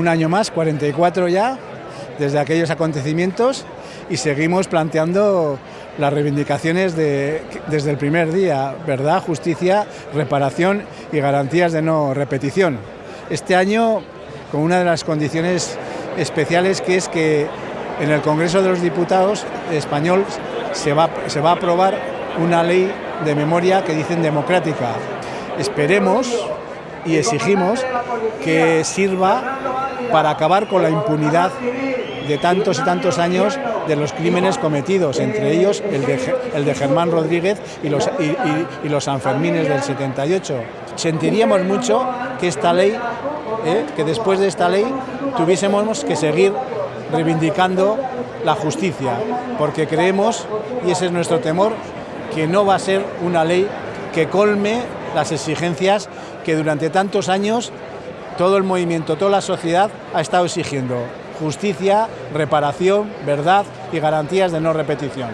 un año más, 44 ya, desde aquellos acontecimientos y seguimos planteando las reivindicaciones de, desde el primer día, verdad, justicia, reparación y garantías de no repetición. Este año con una de las condiciones especiales que es que en el Congreso de los Diputados español se va, se va a aprobar una ley de memoria que dicen democrática. Esperemos y exigimos que sirva para acabar con la impunidad de tantos y tantos años de los crímenes cometidos, entre ellos el de, Germán Rodríguez y los Sanfermines del 78. Sentiríamos mucho que esta ley, eh, que después de esta ley tuviésemos que seguir reivindicando la justicia, porque creemos, y ese es nuestro temor, que no va a ser una ley que colme las exigencias que durante tantos años todo el movimiento, toda la sociedad ha estado exigiendo justicia, reparación, verdad y garantías de no repetición.